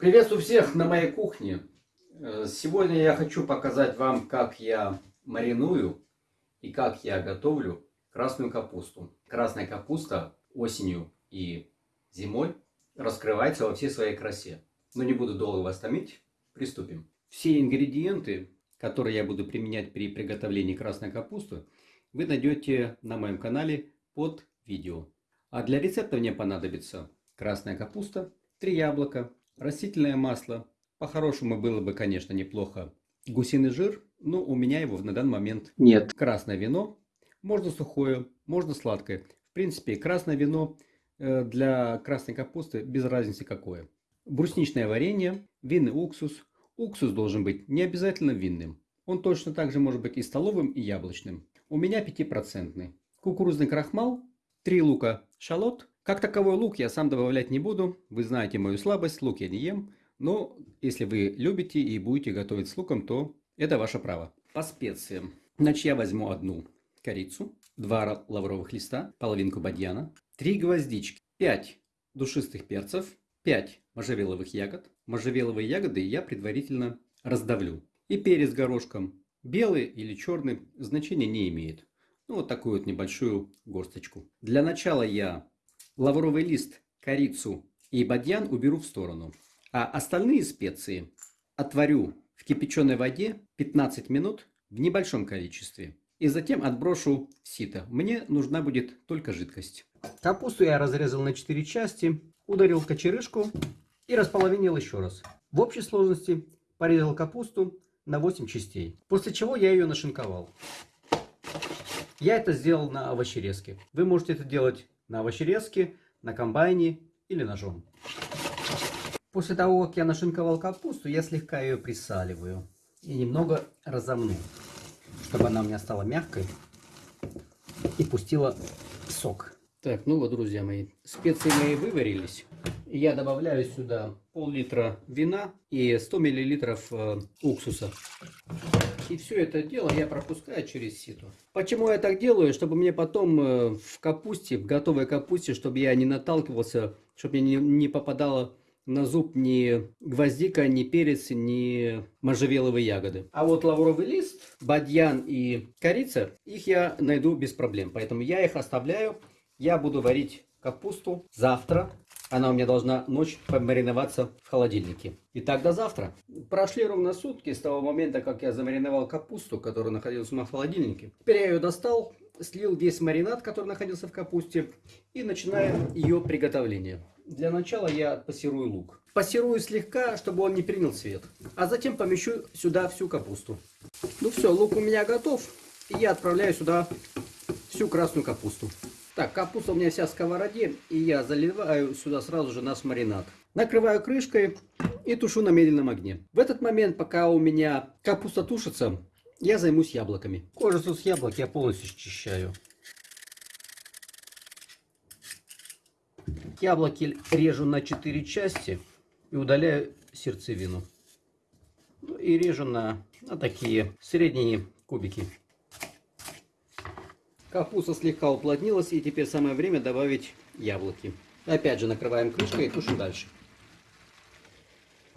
Приветствую всех на моей кухне. Э, сегодня я хочу показать вам, как я мариную и как я готовлю красную капусту. Красная капуста осенью и зимой раскрывается во всей своей красе. Но не буду долго вас томить, приступим. Все ингредиенты, которые я буду применять при приготовлении красной капусты, вы найдете на моем канале под видео. А для рецепта мне понадобится красная капуста, 3 яблока, растительное масло. По-хорошему было бы, конечно, неплохо гусиный жир, но у меня его на данный момент нет. Красное вино, можно сухое, можно сладкое. В принципе, красное вино э, для красной капусты без разницы какое. Брусничное варенье, винный уксус. Уксус должен быть не обязательно винным. Он точно так же может быть и столовым, и яблочным. У меня 5%. Кукурузный крахмал, 3 лука шалот, как таковой лук я сам добавлять не буду. Вы знаете мою слабость, лук я не ем. Но если вы любите и будете готовить с луком, то это ваше право. По специям. Значит, я возьму одну корицу, два лавровых листа, половинку бадьяна, три гвоздички, пять душистых перцев, пять можжевеловых ягод. Можжевеловые ягоды я предварительно раздавлю. И перец горошком. Белый или черный значения не имеет. Ну, вот такую вот небольшую горсточку. Для начала я лавровый лист, корицу и бадьян уберу в сторону. А остальные специи отварю в кипяченой воде 15 минут в небольшом количестве. И затем отброшу в сито. Мне нужна будет только жидкость. Капусту я разрезал на 4 части, ударил в кочерышку и располовинил еще раз. В общей сложности порезал капусту на 8 частей. После чего я ее нашинковал. Я это сделал на овощерезке. Вы можете это делать на овощерезке, на комбайне или ножом. После того, как я нашинковал капусту, я слегка ее присаливаю и немного разомну, чтобы она у меня стала мягкой и пустила сок. Так, ну вот, друзья мои, специи мои выварились. Я добавляю сюда пол-литра вина и 100 миллилитров э, уксуса. И все это дело я пропускаю через сито. Почему я так делаю? Чтобы мне потом э, в капусте, в готовой капусте, чтобы я не наталкивался, чтобы мне не попадало на зуб ни гвоздика, ни перец, ни можжевеловые ягоды. А вот лавровый лист, бадьян и корица, их я найду без проблем. Поэтому я их оставляю. Я буду варить капусту завтра она у меня должна ночь помариноваться в холодильнике. Итак, до завтра. Прошли ровно сутки с того момента, как я замариновал капусту, которая находилась у меня в холодильнике. Теперь я ее достал, слил весь маринад, который находился в капусте, и начинаю ее приготовление. Для начала я пассирую лук. Пассирую слегка, чтобы он не принял цвет. А затем помещу сюда всю капусту. Ну все, лук у меня готов. И я отправляю сюда всю красную капусту. Так, капуста у меня вся в сковороде, и я заливаю сюда сразу же наш маринад. Накрываю крышкой и тушу на медленном огне. В этот момент, пока у меня капуста тушится, я займусь яблоками. Кожицу с яблок я полностью счищаю. Яблоки режу на 4 части и удаляю сердцевину. Ну и режу на, на такие средние кубики. Капуста слегка уплотнилась и теперь самое время добавить яблоки. Опять же накрываем крышкой и тушим дальше.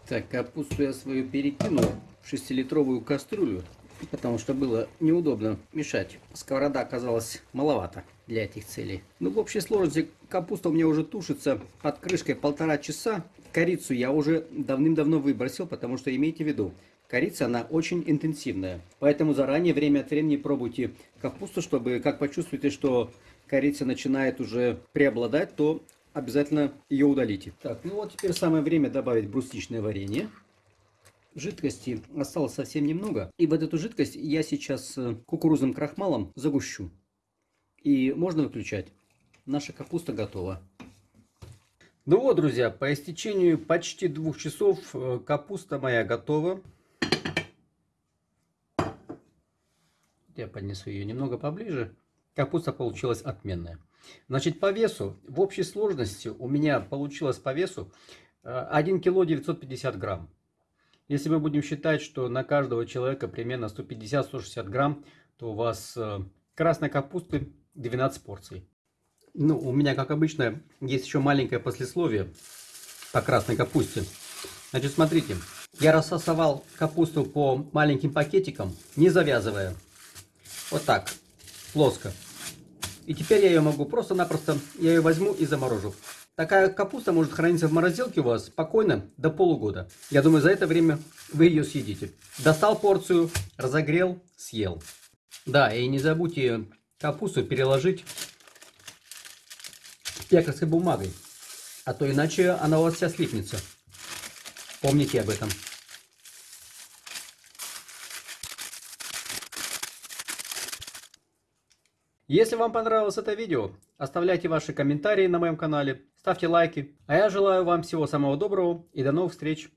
Так, капусту я свою перекинул в 6-литровую кастрюлю, потому что было неудобно мешать. Сковорода оказалась маловато для этих целей. Ну, в общей сложности капуста у меня уже тушится под крышкой полтора часа. Корицу я уже давным-давно выбросил, потому что имейте в виду, Корица, она очень интенсивная. Поэтому заранее, время от времени пробуйте капусту, чтобы, как почувствуете, что корица начинает уже преобладать, то обязательно ее удалите. Так, ну вот теперь самое время добавить брусничное варенье. Жидкости осталось совсем немного. И вот эту жидкость я сейчас э, кукурузным крахмалом загущу. И можно выключать. Наша капуста готова. Ну вот, друзья, по истечению почти двух часов э, капуста моя готова. Я поднесу ее немного поближе. Капуста получилась отменная. Значит, по весу, в общей сложности у меня получилось по весу 1 э, кило 950 грамм. Если мы будем считать, что на каждого человека примерно 150-160 грамм, то у вас э, красной капусты 12 порций. Ну, у меня, как обычно, есть еще маленькое послесловие по красной капусте. Значит, смотрите, я рассосовал капусту по маленьким пакетикам, не завязывая. Вот так, плоско. И теперь я ее могу просто-напросто, я ее возьму и заморожу. Такая капуста может храниться в морозилке у вас спокойно до полугода. Я думаю, за это время вы ее съедите. Достал порцию, разогрел, съел. Да, и не забудьте капусту переложить пекарской бумагой. А то иначе она у вас вся слипнется. Помните об этом. Если вам понравилось это видео, оставляйте ваши комментарии на моем канале, ставьте лайки. А я желаю вам всего самого доброго и до новых встреч.